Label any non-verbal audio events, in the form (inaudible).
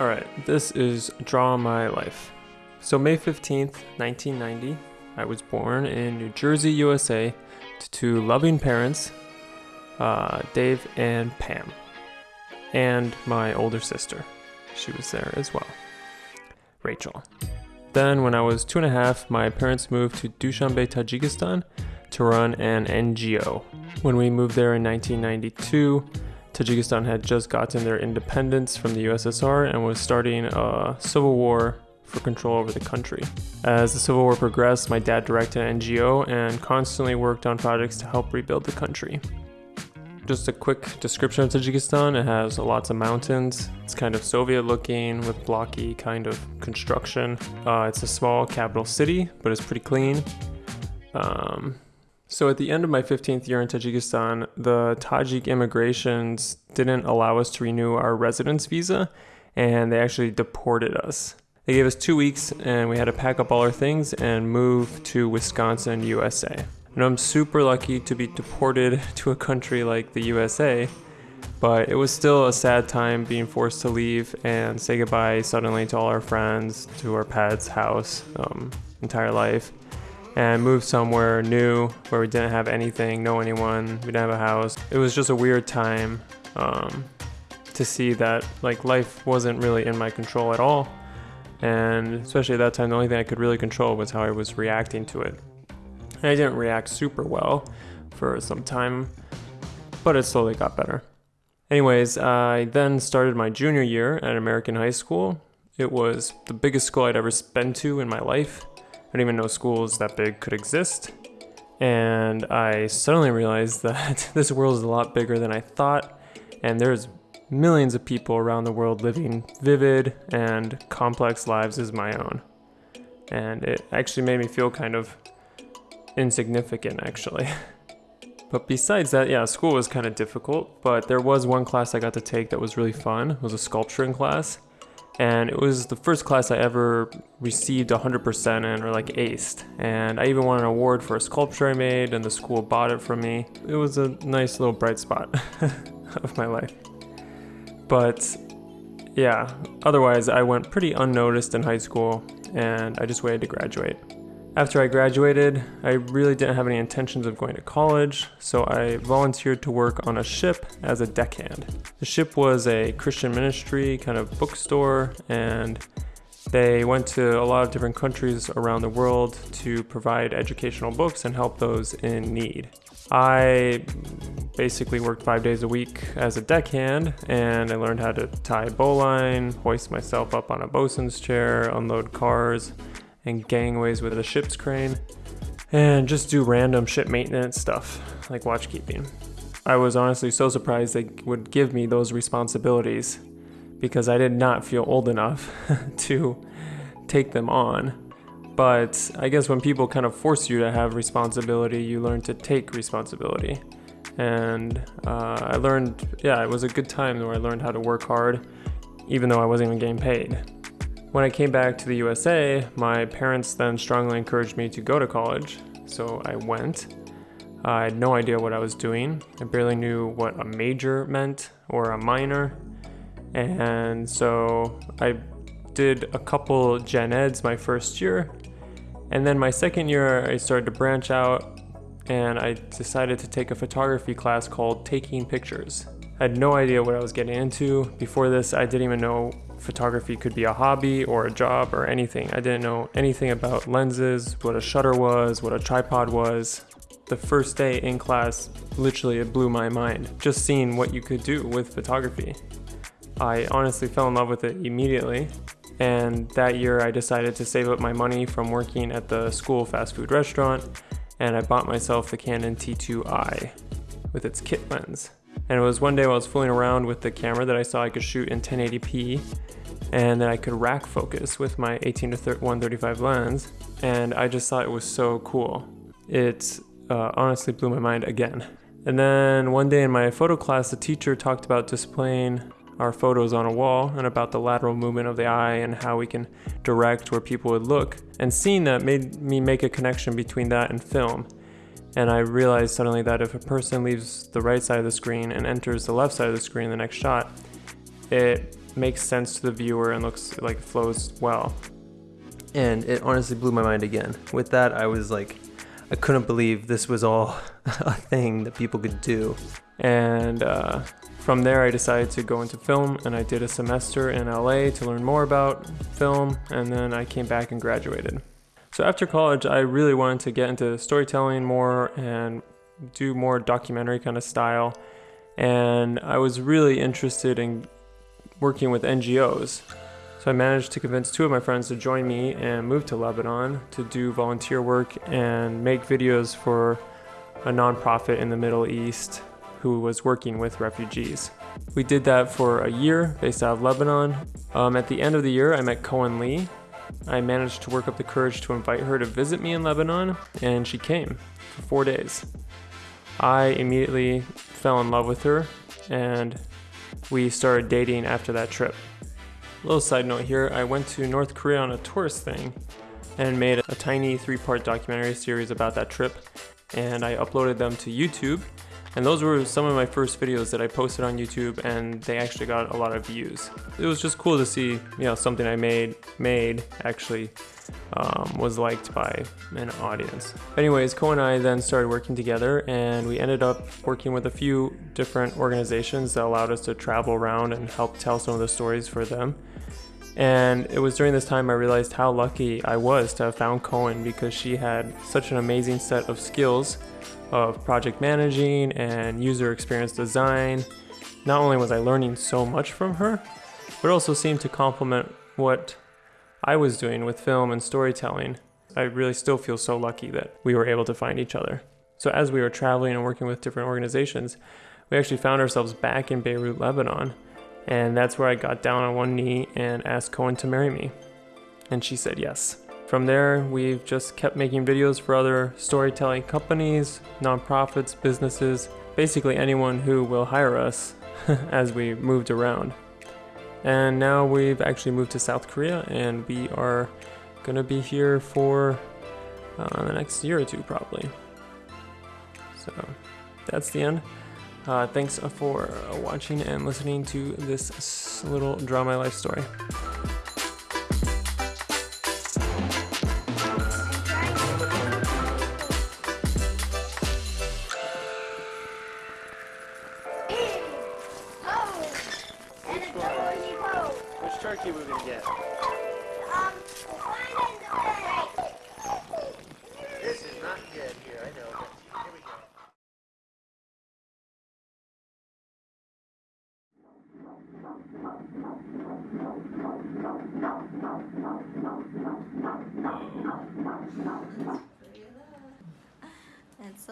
All right, this is Draw My Life. So, May 15th, 1990, I was born in New Jersey, USA, to two loving parents, uh, Dave and Pam, and my older sister. She was there as well, Rachel. Then, when I was two and a half, my parents moved to Dushanbe, Tajikistan to run an NGO. When we moved there in 1992, Tajikistan had just gotten their independence from the USSR and was starting a civil war for control over the country. As the civil war progressed, my dad directed an NGO and constantly worked on projects to help rebuild the country. Just a quick description of Tajikistan. It has lots of mountains. It's kind of Soviet looking with blocky kind of construction. Uh, it's a small capital city, but it's pretty clean. Um, so at the end of my 15th year in Tajikistan, the Tajik immigrations didn't allow us to renew our residence visa and they actually deported us. They gave us two weeks and we had to pack up all our things and move to Wisconsin, USA. And I'm super lucky to be deported (laughs) to a country like the USA, but it was still a sad time being forced to leave and say goodbye suddenly to all our friends, to our pets, house, um, entire life and moved somewhere new where we didn't have anything, know anyone, we didn't have a house. It was just a weird time um, to see that like life wasn't really in my control at all. And especially at that time, the only thing I could really control was how I was reacting to it. And I didn't react super well for some time, but it slowly got better. Anyways, I then started my junior year at American High School. It was the biggest school I'd ever been to in my life. I didn't even know schools that big could exist. And I suddenly realized (laughs) that this world is a lot bigger than I thought, and there's millions of people around the world living vivid and complex lives as my own. And it actually made me feel kind of insignificant, actually. (laughs) But besides that, yeah, school was kind of difficult, but there was one class I got to take that was really fun. It was a sculpturing class and it was the first class I ever received 100% in or like aced. And I even won an award for a sculpture I made, and the school bought it from me. It was a nice little bright spot (laughs) of my life. But yeah, otherwise, I went pretty unnoticed in high school, and I just waited to graduate. After I graduated, I really didn't have any intentions of going to college, so I volunteered to work on a ship as a deckhand. The ship was a Christian ministry kind of bookstore, and they went to a lot of different countries around the world to provide educational books and help those in need. I basically worked five days a week as a deckhand, and I learned how to tie bowline, hoist myself up on a bosun's chair, unload cars, and gangways with the ship's crane, and just do random ship maintenance stuff like watchkeeping. I was honestly so surprised they would give me those responsibilities because I did not feel old enough (laughs) to take them on. But I guess when people kind of force you to have responsibility, you learn to take responsibility. And uh, I learned, yeah, it was a good time where I learned how to work hard, even though I wasn't even getting paid. When I came back to the USA, my parents then strongly encouraged me to go to college, so I went. I had no idea what I was doing. I barely knew what a major meant or a minor. And so I did a couple gen eds my first year. And then my second year, I started to branch out and I decided to take a photography class called Taking Pictures. I had no idea what I was getting into. Before this, I didn't even know photography could be a hobby or a job or anything. I didn't know anything about lenses, what a shutter was, what a tripod was. The first day in class, literally it blew my mind, just seeing what you could do with photography. I honestly fell in love with it immediately. And that year I decided to save up my money from working at the school fast food restaurant and I bought myself the Canon T2i with its kit lens. And it was one day while I was fooling around with the camera that I saw I could shoot in 1080p and then I could rack focus with my 18 to 135 lens and I just thought it was so cool. It uh, honestly blew my mind again. And then one day in my photo class, the teacher talked about displaying our photos on a wall and about the lateral movement of the eye and how we can direct where people would look. And seeing that made me make a connection between that and film. And I realized suddenly that if a person leaves the right side of the screen and enters the left side of the screen in the next shot, it makes sense to the viewer and looks like flows well. And it honestly blew my mind again. With that, I was like, I couldn't believe this was all (laughs) a thing that people could do. And uh, from there, I decided to go into film and I did a semester in LA to learn more about film. And then I came back and graduated. So after college, I really wanted to get into storytelling more and do more documentary kind of style. And I was really interested in working with NGOs. So I managed to convince two of my friends to join me and move to Lebanon to do volunteer work and make videos for a nonprofit in the Middle East who was working with refugees. We did that for a year based out of Lebanon. Um, at the end of the year, I met Cohen Lee. I managed to work up the courage to invite her to visit me in Lebanon, and she came for four days. I immediately fell in love with her, and we started dating after that trip. Little side note here, I went to North Korea on a tourist thing and made a tiny three-part documentary series about that trip and I uploaded them to YouTube and those were some of my first videos that I posted on YouTube and they actually got a lot of views. It was just cool to see, you know, something I made made actually um, was liked by an audience. Anyways, Co and I then started working together and we ended up working with a few different organizations that allowed us to travel around and help tell some of the stories for them. And it was during this time I realized how lucky I was to have found Cohen because she had such an amazing set of skills of project managing and user experience design. Not only was I learning so much from her, but also seemed to complement what I was doing with film and storytelling. I really still feel so lucky that we were able to find each other. So as we were traveling and working with different organizations, we actually found ourselves back in Beirut, Lebanon, and that's where I got down on one knee and asked Cohen to marry me. And she said yes. From there, we've just kept making videos for other storytelling companies, nonprofits, businesses, basically anyone who will hire us (laughs) as we moved around. And now we've actually moved to South Korea and we are gonna be here for uh, the next year or two probably. So that's the end. Uh, thanks for watching and listening to this little Draw My Life story. Which turkey we gonna get? and so